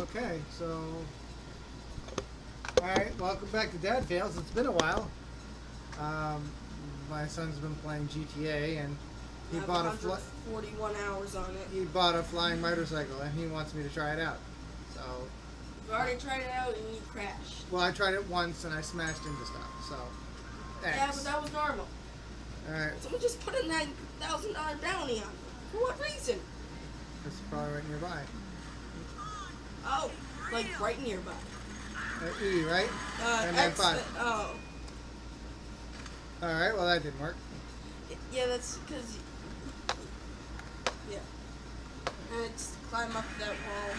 Okay, so. Alright, welcome back to Dad Fails. It's been a while. Um, my son's been playing GTA and he I bought a fly- 141 hours on it. he bought a flying motorcycle and he wants me to try it out. So, You've already tried it out and you crashed. well, I tried it once and I smashed into stuff. So, Yeah, but that was normal. Alright, Someone just put a $9,000 bounty on me. For what reason? it's probably right nearby. Oh, like right nearby. Uh, e, right? Uh, And X, five. oh. Alright, well, that didn't work. Yeah, that's because. Yeah. And it's climb up that wall.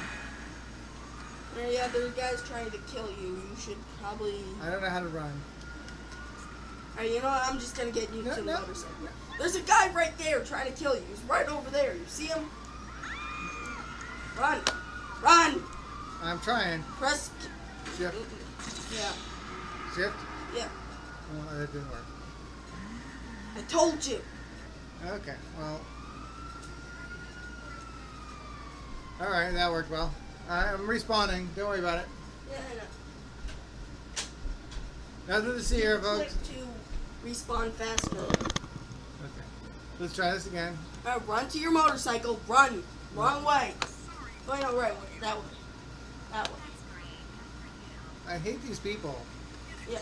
And yeah, there's guys trying to kill you. You should probably. I don't know how to run. Alright, you know what? I'm just gonna get you No, to the no, motorcycle. no. There's a guy right there trying to kill you. He's right over there. You see him? Run! Run! I'm trying. Press. Shift. Yeah. Shift. Yeah. Well, that didn't work. I told you. Okay, well. Alright, that worked well. I'm respawning. Don't worry about it. Yeah, I know. Nothing to see here, Click folks. to respawn faster. Okay. Let's try this again. Uh, run to your motorcycle. Run. Wrong way. Going the right way. That way. That way. I hate these people. Yeah.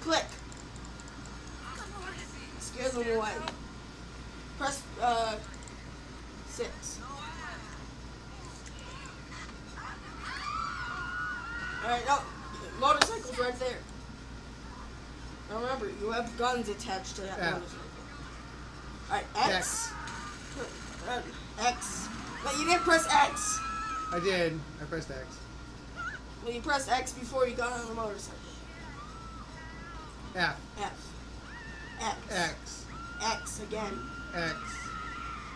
Click. Scare them away. Press uh six. Alright, no. Motorcycle's right there. Now remember, you have guns attached to that Yeah. motorcycle. Alright, X. Uh, X. No, you didn't press X. I did. I pressed X. Well, you pressed X before you got on the motorcycle. F. F. X. X. X again. X.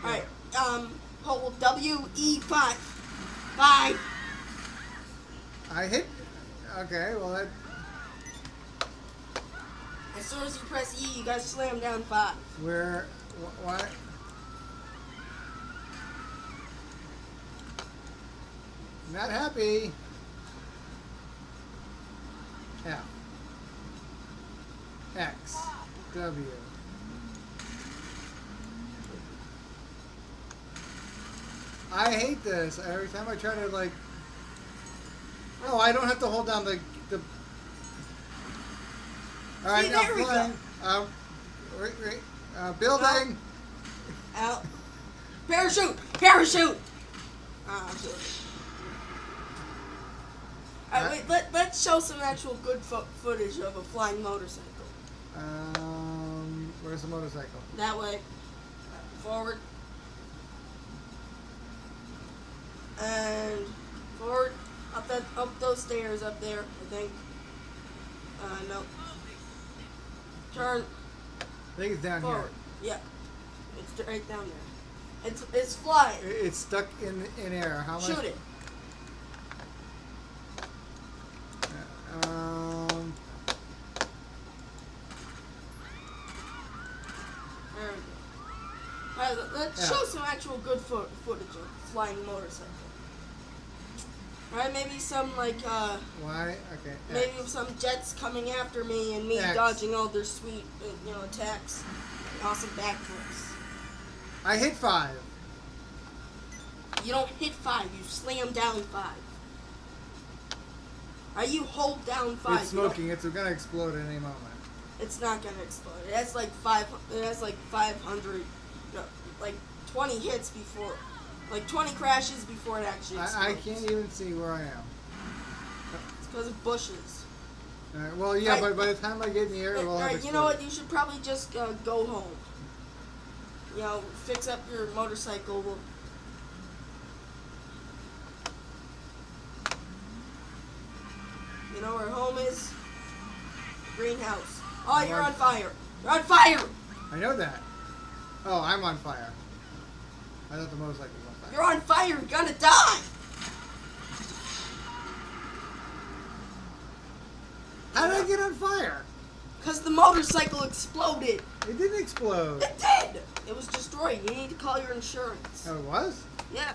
Alright, um, hold W, E, 5. 5. I hit. Okay, well, that. As soon as you press E, you guys slam down 5. Where. wh- What? Not happy. F. X. W. I hate this. Every time I try to like. Oh, I don't have to hold down the the. All right, See, now there we go. flying. Um, wait, wait. Uh, building. Out. Parachute! Parachute! Ah, Sorry. Alright, wait, let, let's show some actual good fo- footage of a flying motorcycle. Um, where's the motorcycle? That way. Forward. And forward. Up that up those stairs up there, I think. Uh no. Turn I think it's down forward. Yeah. It's right down there. It's it's flying. It's stuck in in air. How much? Shoot it. Let's Yeah. show some actual good fo- footage of flying motorcycle. Right, maybe some like uh why? Okay. maybe X. some jets coming after me and me X. dodging all their sweet uh, you know attacks. Awesome backflips. I hit five. You don't hit five, you slam down five. Are you hold down five? it's smoking. It's gonna explode at any moment. It's not gonna explode. It has like five. It has like five hundred, no, like twenty hits before, like twenty crashes before it actually explodes. I, I can't even see where I am. It's because of bushes. Right, well, yeah, Right. but by the time I get in the air, have you know what? You should probably just uh, go home. You know, fix up your motorcycle. We'll- You know where home is? Greenhouse. Oh, you're on fire. You're on fire. I know that. Oh, I'm on fire. I thought the motorcycle was on fire. You're on fire. You're gonna die. How did I get on fire? Because the motorcycle exploded. It didn't explode. It did. It was destroyed. You need to call your insurance. Oh, it was? Yeah.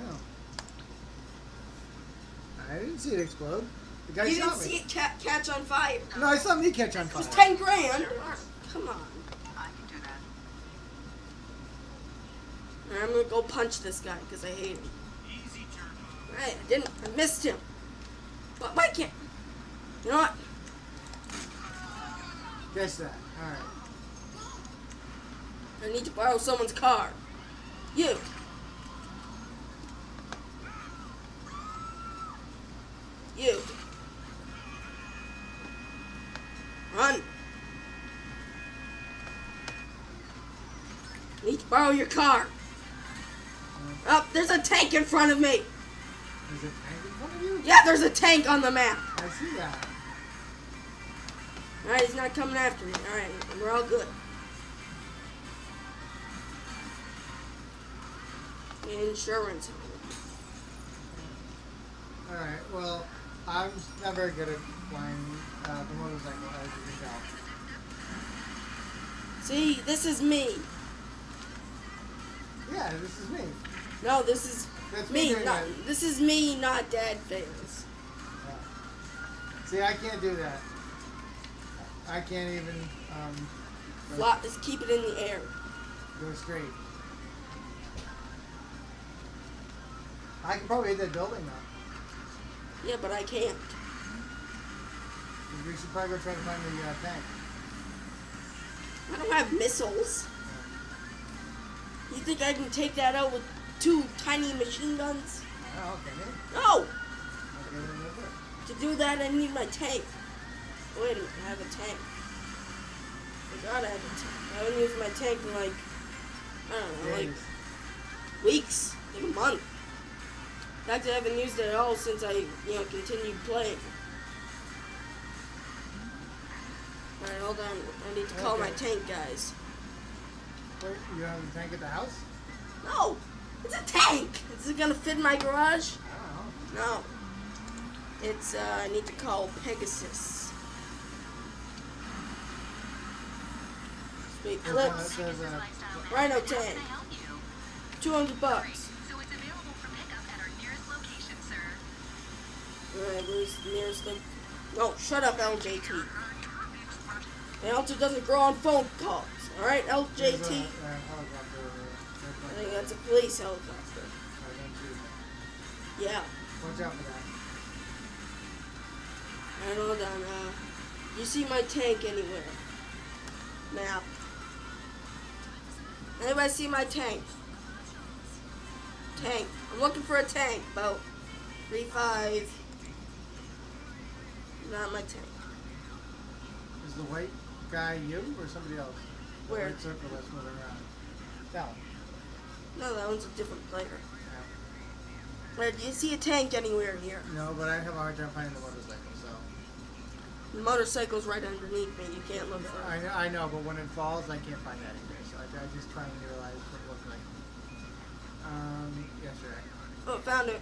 Oh. I didn't see it explode. The guy you shot didn't me. see it ca catch on fire. No, I saw me catch on fire. It was 10 grand. Come on. I'm gonna go punch this guy because I hate him. Right, I didn't. I missed him. But why can't? You know what? Guess that. All right. I need to borrow someone's car. You. You. Run. Need to borrow your car. Oh, there's a tank in front of me. Is it tank in front of you? Yeah, there's a tank on the map. I see that. Alright, he's not coming after me. Alright, we're all good. Insurance. All right. Well, I'm not very good at flying uh, the motorcycle, as you can tell. See, this is me. Yeah, this is me. No, this is That's me. Not, this is me, not Dad Fails. Yeah. See, I can't do that. I can't even um, Fly, just keep it in the air. go straight. I can probably hit that building though. Yeah, but I can't. We should probably go try to find the uh, tank. I don't have missiles. You think I can take that out with two tiny machine guns? Oh, okay. No! Okay, then we'll do it. To do that, I need my tank. Wait a minute, I have a tank. I forgot I have a tank. I haven't used my tank in like, I don't know, like weeks, like a month. In fact, I haven't used it at all since I, you know, continued playing. Alright, hold on. I need to call my tank guys. Wait, you have a tank at the house? No! It's a tank! Is it gonna fit in my garage? I don't know. No. It's, uh, I need to call Pegasus. Sweet There's one that clips. uh, Rhino tank. 200 bucks. So it's available for pickup at our nearest location, sir. Alright, where's the nearest thing? No, shut up, LJT. And also doesn't grow on phone calls. Alright, there's a, LJT? I think that's a police helicopter. I don't see Yeah. Watch out for that. Alright, hold on. Uh, you see my tank anywhere? Map. Anybody see my tank? Tank. I'm looking for a tank. About three five. Not my tank. Is the white guy you or somebody else? The Where? white circle that's moving around. That one. No, that one's a different player. Yeah. Where do you see a tank anywhere here? No, but I have a hard time finding the motorcycle, so. The motorcycle's right underneath me. You can't look for I it. know, I know, but when it falls, I can't find that either. So I, I just try and realize what it looks like. Um, yes, right. Oh, found it.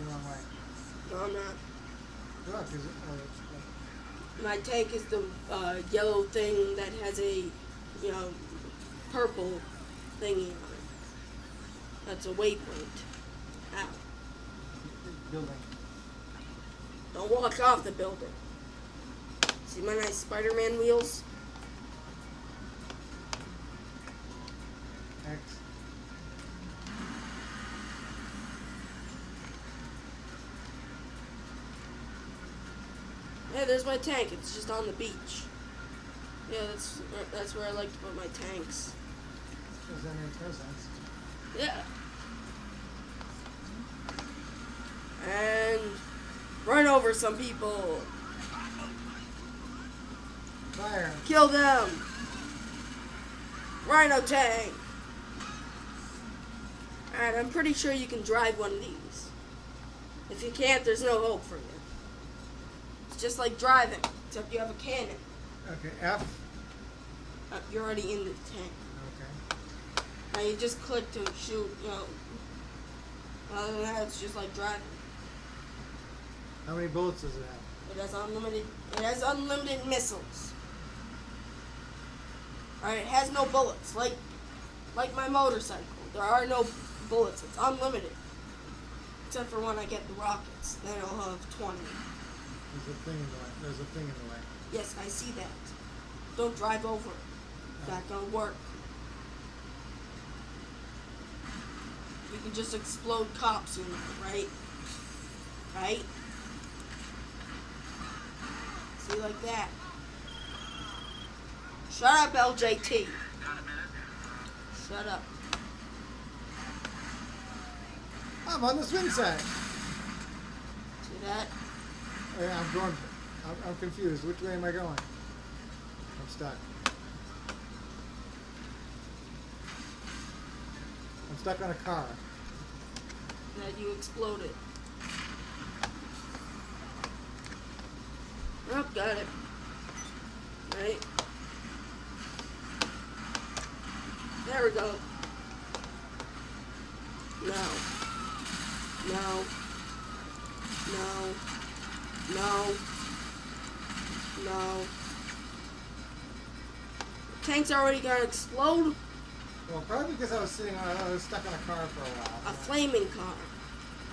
Going the wrong way. No, not. Look, is? Oh, My tank is the uh, yellow thing that has a, you know, purple thingy on it. That's a waypoint. Ow. uh, building. Don't walk off the building. See my nice Spider-Man wheels? X. Yeah, there's my tank. It's just on the beach. Yeah, that's that's where I like to put my tanks. Because that. Yeah. And run over some people. Fire. Kill them. Rhino tank. Alright, I'm pretty sure you can drive one of these. If you can't, there's no hope for you. It's just like driving, except you have a cannon. Okay, F. Uh, you're already in the tank. Okay. Now you just click to shoot, you know. Other than that, it's just like driving. How many bullets does it have? It has unlimited. It has unlimited missiles. Alright, it has no bullets. Like, like my motorcycle. There are no bullets. It's unlimited. Except for when I get the rockets. Then I'll have 20. There's a thing in the way. There's a thing in the way. Yes, I see that. Don't drive over That don't work. You can just explode cops, you know, right? Right? See, like that. Shut up, LJT. Shut up. I'm on the swing set. See that? I'm going. I'm, I'm confused. Which way am I going? I'm stuck. I'm stuck on a car. That you exploded. Oh, got it. Right. There we go. No. No. No. No. No. Tank's already gonna explode. Well, probably because I was sitting on. I was stuck on a car for a while. A flaming car.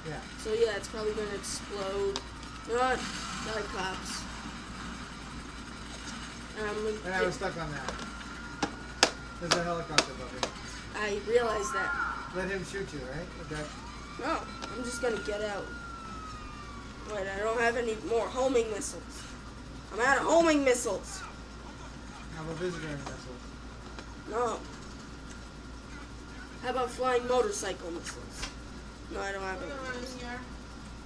Yeah. So yeah, it's probably gonna explode. Not, not cops. Um, And I was stuck on that. There's a helicopter above me. I realized that. Let him shoot you, right? Okay. No, I'm just gonna get out. Wait, I don't have any more homing missiles. I'm out of homing missiles. I'm a visitor missile. No. How about flying motorcycle missiles? No, I don't have any. of those.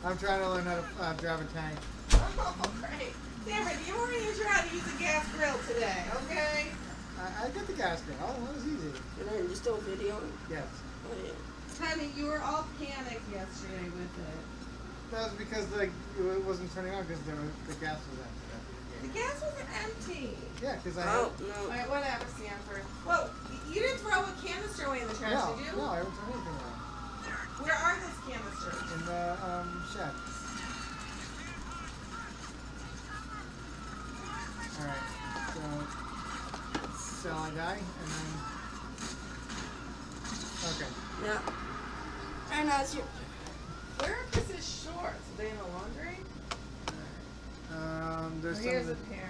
I'm trying to learn how to uh, drive a tank. Oh, great. Cameron, you were going to try how to use a gas grill today, okay? I, I got the gas grill. Oh, that was easy. And then just do a video. Yes. Oh, yeah. Honey, you were all panicked yesterday with it. That was because like it wasn't turning on because the, the gas was empty. the The gas was empty. Yeah, because I Oh, had, no. Alright, whatever, Sanford. Whoa, you didn't throw a canister away in the trash, no, did you? no, I haven't throw anything away. Where are those canisters? In the um, shed. All right, so sell a guy and then okay. Yeah. And that's your. Where are Chris's shorts? Are they in the laundry? Um, Well, there's some.